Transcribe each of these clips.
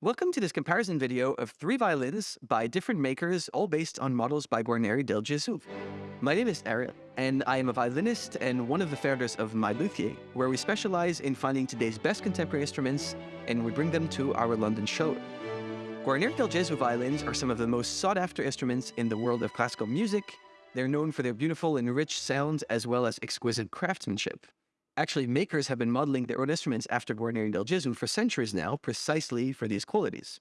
Welcome to this comparison video of three violins by different makers, all based on models by Guarneri del Gesù. My name is Ariel, and I am a violinist and one of the founders of My Luthier, where we specialize in finding today's best contemporary instruments and we bring them to our London show. Guarneri del Gesù violins are some of the most sought-after instruments in the world of classical music. They're known for their beautiful and rich sounds as well as exquisite craftsmanship. Actually, makers have been modeling their own instruments after Guarneri del Gesù for centuries now, precisely for these qualities.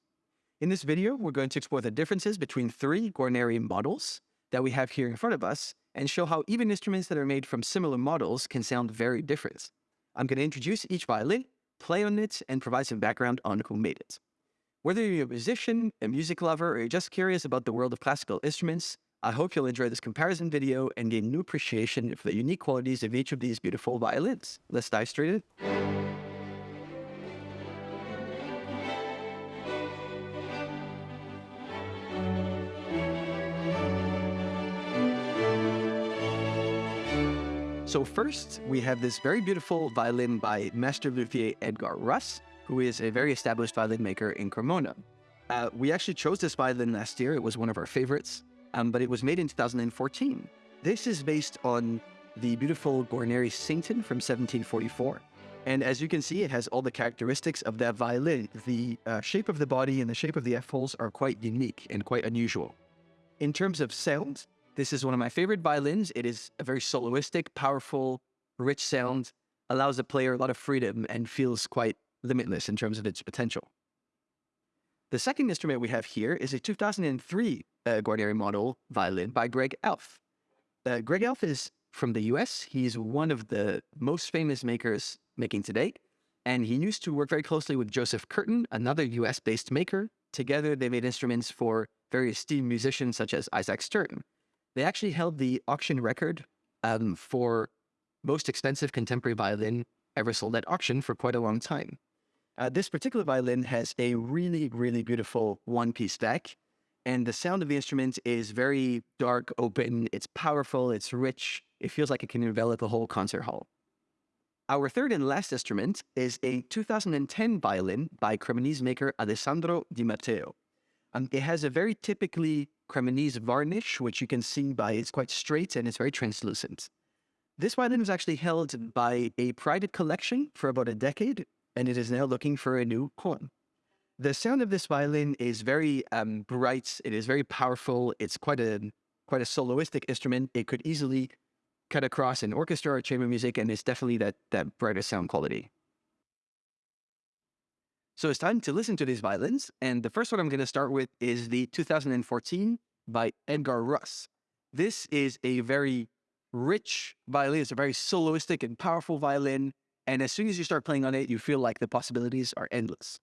In this video, we're going to explore the differences between three Guarneri models that we have here in front of us and show how even instruments that are made from similar models can sound very different. I'm going to introduce each violin, play on it, and provide some background on who made it. Whether you're a musician, a music lover, or you're just curious about the world of classical instruments, I hope you'll enjoy this comparison video and gain new appreciation for the unique qualities of each of these beautiful violins. Let's dive straight in. So first, we have this very beautiful violin by master luthier Edgar Russ, who is a very established violin maker in Cremona. Uh, we actually chose this violin last year. It was one of our favorites um, but it was made in 2014. This is based on the beautiful Guarneri Satan from 1744. And as you can see, it has all the characteristics of that violin. The uh, shape of the body and the shape of the F-holes are quite unique and quite unusual. In terms of sound, this is one of my favorite violins. It is a very soloistic, powerful, rich sound, allows the player a lot of freedom and feels quite limitless in terms of its potential. The second instrument we have here is a 2003 uh, Guarneri model violin by Gregg Alf. Uh, Gregg Alf is from the US. He's one of the most famous makers making today. And he used to work very closely with Joseph Curtin, another US based maker. Together, they made instruments for very esteemed musicians such as Isaac Stern. They actually held the auction record um, for most expensive contemporary violin ever sold at auction for quite a long time. Uh, this particular violin has a really, really beautiful one-piece back, and the sound of the instrument is very dark, open, it's powerful, it's rich, it feels like it can envelop a whole concert hall. Our third and last instrument is a 2010 violin by Cremonese maker Alessandro Di Matteo. Um, it has a very typically Cremonese varnish, which you can see by it's quite straight and it's very translucent. This violin was actually held by a private collection for about a decade and it is now looking for a new horn. The sound of this violin is very um, bright. It is very powerful. It's quite a quite a soloistic instrument. It could easily cut across an orchestra or chamber music, and it's definitely that that brighter sound quality. So it's time to listen to these violins, and the first one I'm going to start with is the 2014 by Edgar Russ. This is a very rich violin. It's a very soloistic and powerful violin. And as soon as you start playing on it, you feel like the possibilities are endless.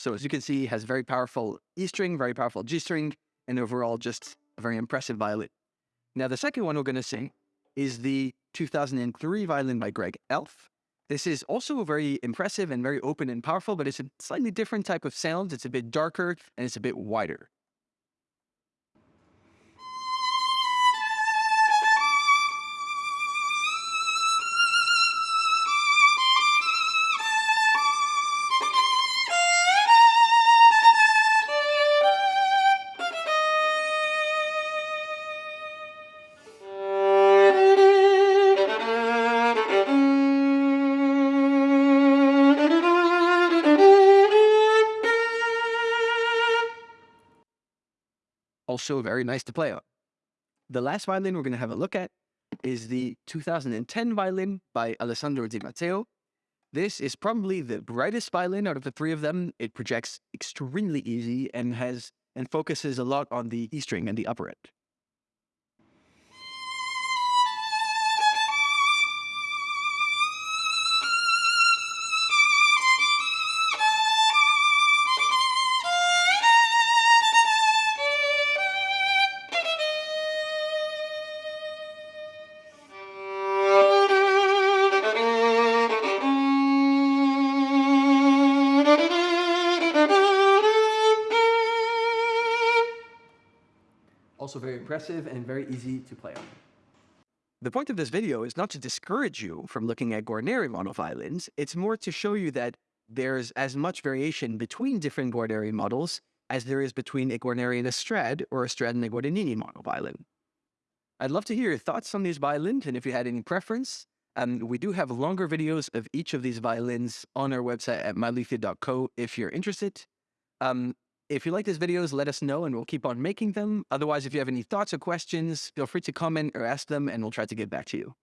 So as you can see, it has very powerful E string, very powerful G string, and overall just a very impressive violin. Now the second one we're going to sing is the 2003 violin by Gregg Alf. This is also a very impressive and very open and powerful, but it's a slightly different type of sound. It's a bit darker and it's a bit wider. Also very nice to play on. The last violin we're going to have a look at is the 2010 violin by Alessandro Di Matteo. This is probably the brightest violin out of the three of them. It projects extremely easy and has and focuses a lot on the E string and the upper end. Also very impressive and very easy to play on. The point of this video is not to discourage you from looking at Guarneri model violins. It's more to show you that there's as much variation between different Guarneri models as there is between a Guarneri and a Strad or a Strad and a Guadagnini model violin. I'd love to hear your thoughts on these violins and if you had any preference. Um, we do have longer videos of each of these violins on our website at myluthier.co if you're interested. Um, if you like these videos, let us know and we'll keep on making them. Otherwise, if you have any thoughts or questions, feel free to comment or ask them and we'll try to get back to you.